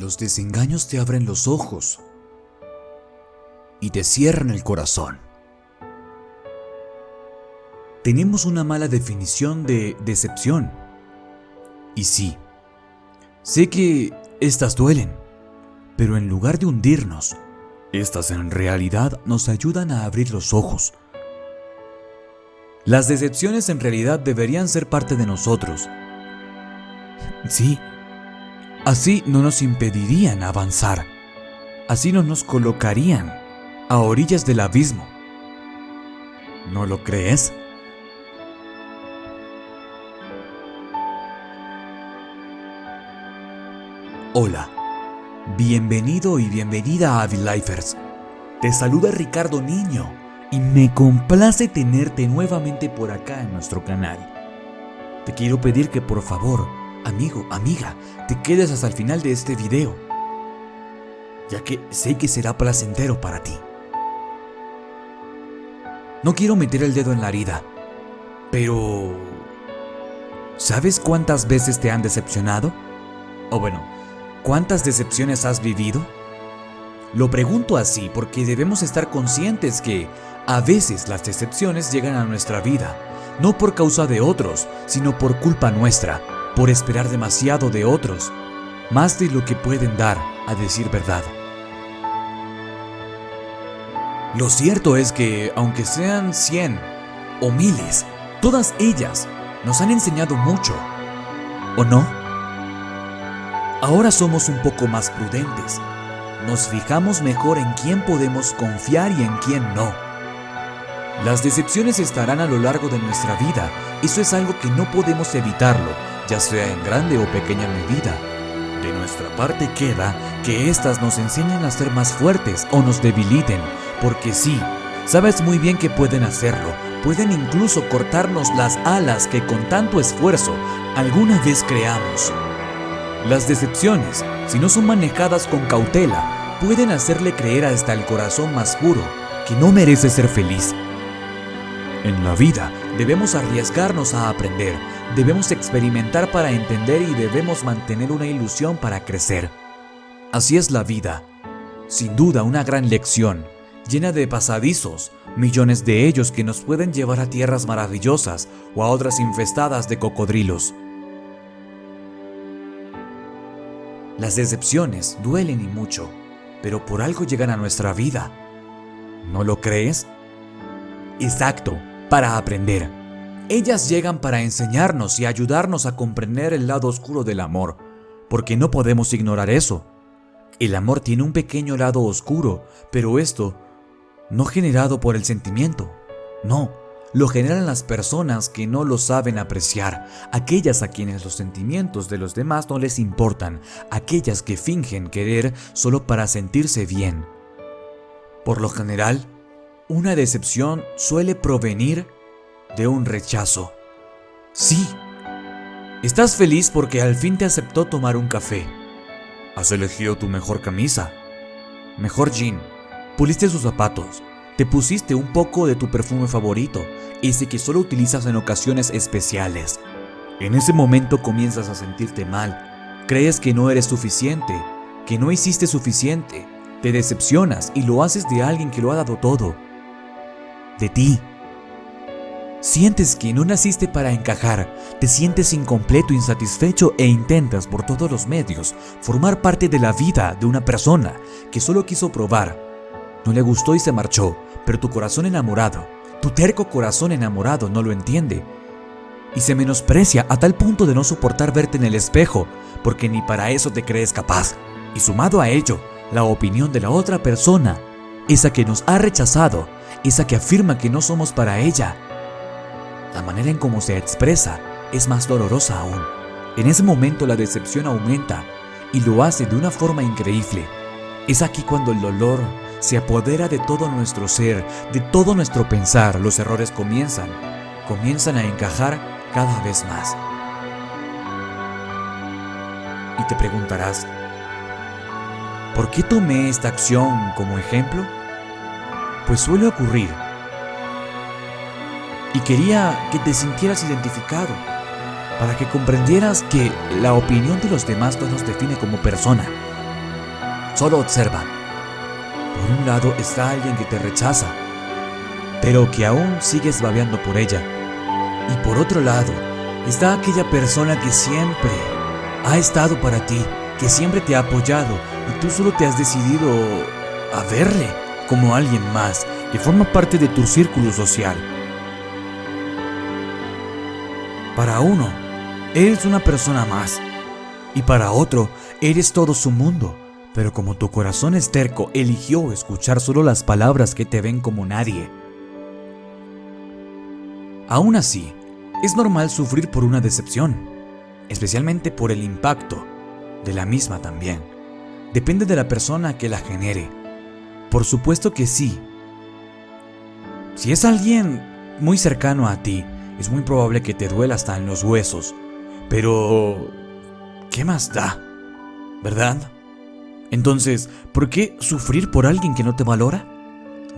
Los desengaños te abren los ojos y te cierran el corazón. Tenemos una mala definición de decepción. Y sí, sé que estas duelen, pero en lugar de hundirnos, estas en realidad nos ayudan a abrir los ojos. Las decepciones en realidad deberían ser parte de nosotros. Sí, así no nos impedirían avanzar. Así no nos colocarían a orillas del abismo. ¿No lo crees? Hola, bienvenido y bienvenida a Avilifers. Te saluda Ricardo Niño y me complace tenerte nuevamente por acá en nuestro canal. Te quiero pedir que por favor, amigo, amiga, te quedes hasta el final de este video, ya que sé que será placentero para ti. No quiero meter el dedo en la herida, pero... ¿Sabes cuántas veces te han decepcionado? O bueno, ¿cuántas decepciones has vivido? Lo pregunto así porque debemos estar conscientes que a veces las decepciones llegan a nuestra vida, no por causa de otros, sino por culpa nuestra, por esperar demasiado de otros, más de lo que pueden dar, a decir verdad. Lo cierto es que, aunque sean 100 o miles, todas ellas nos han enseñado mucho, ¿o no? Ahora somos un poco más prudentes. Nos fijamos mejor en quién podemos confiar y en quién no. Las decepciones estarán a lo largo de nuestra vida, eso es algo que no podemos evitarlo, ya sea en grande o pequeña medida. De nuestra parte queda que éstas nos enseñen a ser más fuertes o nos debiliten, porque sí, sabes muy bien que pueden hacerlo, pueden incluso cortarnos las alas que con tanto esfuerzo alguna vez creamos. Las decepciones, si no son manejadas con cautela, pueden hacerle creer hasta el corazón más puro que no merece ser feliz. En la vida debemos arriesgarnos a aprender, debemos experimentar para entender y debemos mantener una ilusión para crecer. Así es la vida. Sin duda una gran lección, llena de pasadizos, millones de ellos que nos pueden llevar a tierras maravillosas o a otras infestadas de cocodrilos. Las decepciones duelen y mucho, pero por algo llegan a nuestra vida. ¿No lo crees? Exacto, para aprender. Ellas llegan para enseñarnos y ayudarnos a comprender el lado oscuro del amor, porque no podemos ignorar eso. El amor tiene un pequeño lado oscuro, pero esto no generado por el sentimiento. No, lo generan las personas que no lo saben apreciar, aquellas a quienes los sentimientos de los demás no les importan, aquellas que fingen querer solo para sentirse bien. Por lo general, una decepción suele provenir de un rechazo. Sí, estás feliz porque al fin te aceptó tomar un café. Has elegido tu mejor camisa, mejor jean, puliste sus zapatos, te pusiste un poco de tu perfume favorito, ese que solo utilizas en ocasiones especiales. En ese momento comienzas a sentirte mal, crees que no eres suficiente, que no hiciste suficiente, te decepcionas y lo haces de alguien que lo ha dado todo. De ti. Sientes que no naciste para encajar, te sientes incompleto, insatisfecho e intentas por todos los medios formar parte de la vida de una persona que solo quiso probar. No le gustó y se marchó, pero tu corazón enamorado, tu terco corazón enamorado no lo entiende. Y se menosprecia a tal punto de no soportar verte en el espejo, porque ni para eso te crees capaz. Y sumado a ello, la opinión de la otra persona, esa que nos ha rechazado, esa que afirma que no somos para ella. La manera en cómo se expresa es más dolorosa aún. En ese momento la decepción aumenta y lo hace de una forma increíble. Es aquí cuando el dolor se apodera de todo nuestro ser, de todo nuestro pensar. Los errores comienzan, comienzan a encajar cada vez más. Y te preguntarás, ¿por qué tomé esta acción como ejemplo? Pues suele ocurrir. Y quería que te sintieras identificado, para que comprendieras que la opinión de los demás no nos define como persona, Solo observa. Por un lado está alguien que te rechaza, pero que aún sigues babeando por ella. Y por otro lado está aquella persona que siempre ha estado para ti, que siempre te ha apoyado y tú solo te has decidido a verle como alguien más que forma parte de tu círculo social. Para uno, eres una persona más y para otro, eres todo su mundo. Pero como tu corazón es terco, eligió escuchar solo las palabras que te ven como nadie. Aún así, es normal sufrir por una decepción, especialmente por el impacto de la misma también. Depende de la persona que la genere. Por supuesto que sí. Si es alguien muy cercano a ti, es muy probable que te duela hasta en los huesos. Pero... ¿Qué más da? ¿Verdad? Entonces, ¿por qué sufrir por alguien que no te valora?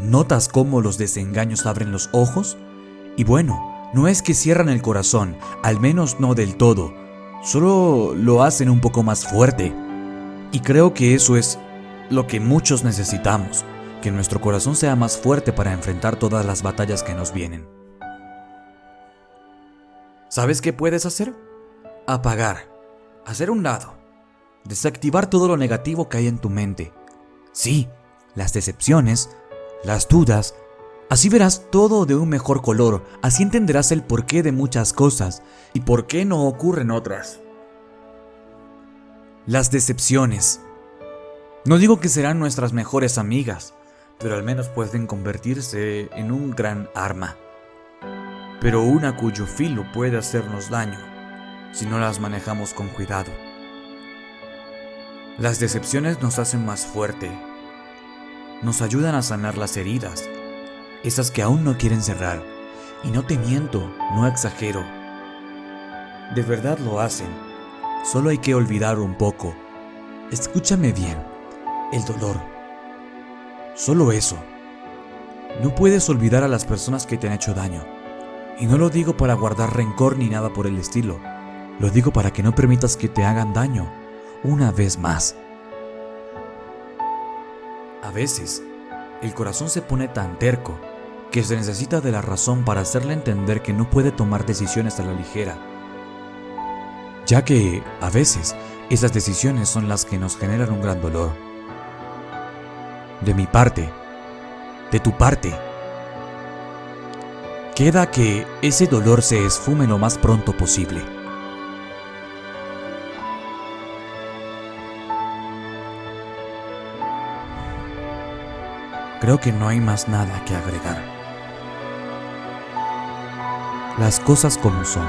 ¿Notas cómo los desengaños abren los ojos? Y bueno, no es que cierran el corazón, al menos no del todo, solo lo hacen un poco más fuerte. Y creo que eso es lo que muchos necesitamos, que nuestro corazón sea más fuerte para enfrentar todas las batallas que nos vienen. ¿Sabes qué puedes hacer? Apagar, hacer un lado, desactivar todo lo negativo que hay en tu mente. Sí, las decepciones, las dudas, así verás todo de un mejor color, así entenderás el porqué de muchas cosas y por qué no ocurren otras. Las decepciones. No digo que serán nuestras mejores amigas, pero al menos pueden convertirse en un gran arma. Pero una cuyo filo puede hacernos daño si no las manejamos con cuidado. Las decepciones nos hacen más fuerte, nos ayudan a sanar las heridas, esas que aún no quieren cerrar. Y no te miento, no exagero. De verdad lo hacen. Solo hay que olvidar un poco. Escúchame bien. El dolor. Solo eso. No puedes olvidar a las personas que te han hecho daño. Y no lo digo para guardar rencor ni nada por el estilo. Lo digo para que no permitas que te hagan daño una vez más. A veces, el corazón se pone tan terco que se necesita de la razón para hacerle entender que no puede tomar decisiones a la ligera, ya que, a veces, esas decisiones son las que nos generan un gran dolor. De mi parte, de tu parte, queda que ese dolor se esfume lo más pronto posible. Creo que no hay más nada que agregar. Las cosas como son.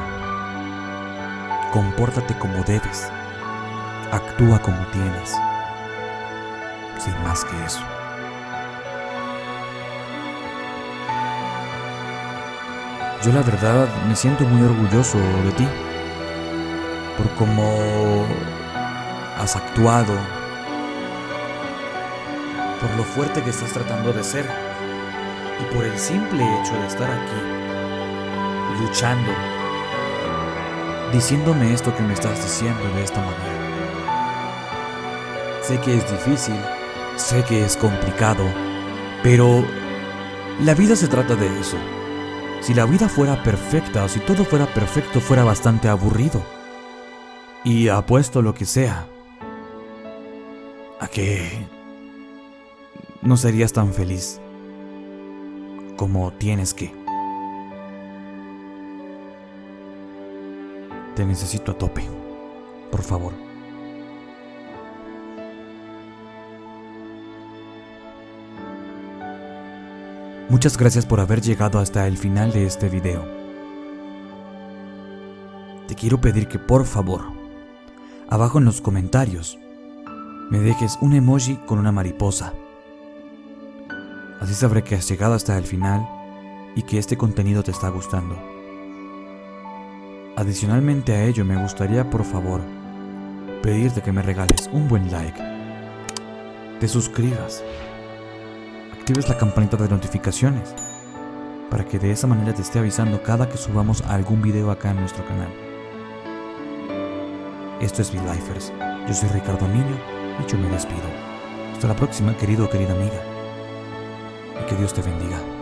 Compórtate como debes. Actúa como tienes. Sin más que eso. Yo la verdad me siento muy orgulloso de ti. Por cómo has actuado, por lo fuerte que estás tratando de ser y por el simple hecho de estar aquí, luchando, diciéndome esto que me estás diciendo de esta manera. Sé que es difícil, sé que es complicado, pero la vida se trata de eso. Si la vida fuera perfecta o si todo fuera perfecto fuera bastante aburrido. Y apuesto lo que sea a que no serías tan feliz como tienes que. Te necesito a tope, por favor. Muchas gracias por haber llegado hasta el final de este video. Te quiero pedir que por favor, abajo en los comentarios, me dejes un emoji con una mariposa Así sabré que has llegado hasta el final y que este contenido te está gustando. Adicionalmente a ello me gustaría por favor pedirte que me regales un buen like, te suscribas, actives la campanita de notificaciones para que de esa manera te esté avisando cada que subamos algún video acá en nuestro canal. Esto es V-Lifers, yo soy Ricardo Niño y yo me despido. Hasta la próxima, querido o querida amiga. Y que Dios te bendiga.